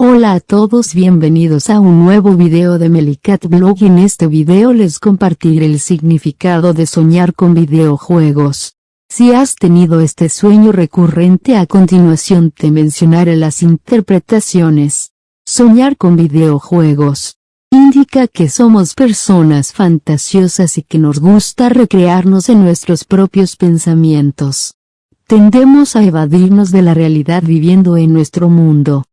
Hola a todos bienvenidos a un nuevo video de Melicat Blog en este video les compartiré el significado de soñar con videojuegos. Si has tenido este sueño recurrente a continuación te mencionaré las interpretaciones. Soñar con videojuegos. Indica que somos personas fantasiosas y que nos gusta recrearnos en nuestros propios pensamientos. Tendemos a evadirnos de la realidad viviendo en nuestro mundo.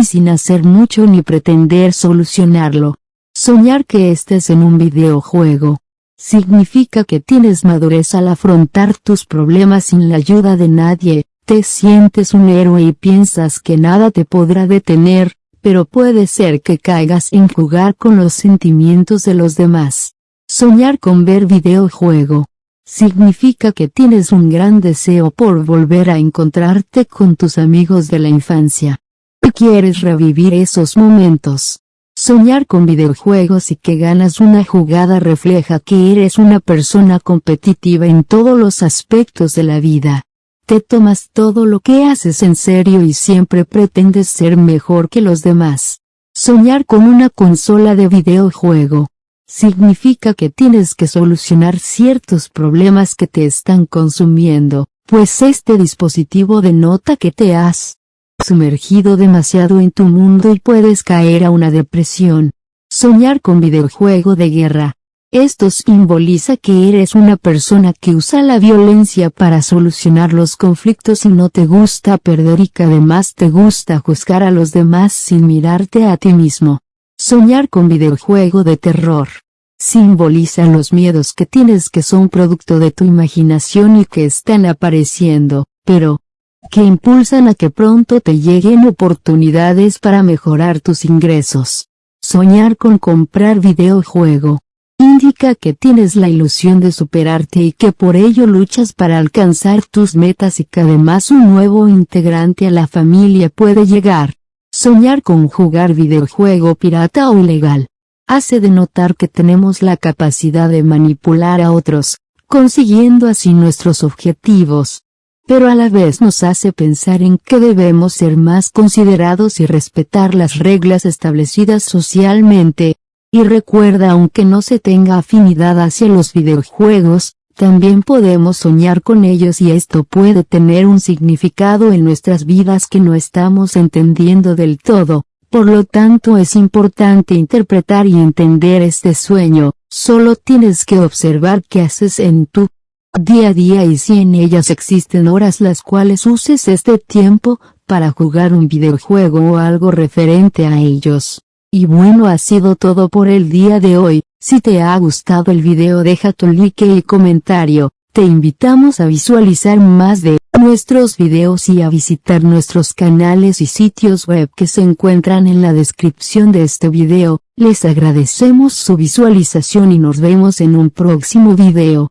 Y sin hacer mucho ni pretender solucionarlo. Soñar que estés en un videojuego. Significa que tienes madurez al afrontar tus problemas sin la ayuda de nadie, te sientes un héroe y piensas que nada te podrá detener, pero puede ser que caigas en jugar con los sentimientos de los demás. Soñar con ver videojuego. Significa que tienes un gran deseo por volver a encontrarte con tus amigos de la infancia. Quieres revivir esos momentos. Soñar con videojuegos y que ganas una jugada refleja que eres una persona competitiva en todos los aspectos de la vida. Te tomas todo lo que haces en serio y siempre pretendes ser mejor que los demás. Soñar con una consola de videojuego. Significa que tienes que solucionar ciertos problemas que te están consumiendo, pues este dispositivo denota que te has sumergido demasiado en tu mundo y puedes caer a una depresión. Soñar con videojuego de guerra. Esto simboliza que eres una persona que usa la violencia para solucionar los conflictos y no te gusta perder y que además te gusta juzgar a los demás sin mirarte a ti mismo. Soñar con videojuego de terror. Simboliza los miedos que tienes que son producto de tu imaginación y que están apareciendo, pero, que impulsan a que pronto te lleguen oportunidades para mejorar tus ingresos. Soñar con comprar videojuego indica que tienes la ilusión de superarte y que por ello luchas para alcanzar tus metas y que además un nuevo integrante a la familia puede llegar. Soñar con jugar videojuego pirata o ilegal. Hace denotar que tenemos la capacidad de manipular a otros, consiguiendo así nuestros objetivos. Pero a la vez nos hace pensar en que debemos ser más considerados y respetar las reglas establecidas socialmente, y recuerda aunque no se tenga afinidad hacia los videojuegos, también podemos soñar con ellos y esto puede tener un significado en nuestras vidas que no estamos entendiendo del todo. Por lo tanto es importante interpretar y entender este sueño, solo tienes que observar qué haces en tu día a día y si en ellas existen horas las cuales uses este tiempo, para jugar un videojuego o algo referente a ellos. Y bueno ha sido todo por el día de hoy, si te ha gustado el video deja tu like y comentario, te invitamos a visualizar más de nuestros videos y a visitar nuestros canales y sitios web que se encuentran en la descripción de este video, les agradecemos su visualización y nos vemos en un próximo video.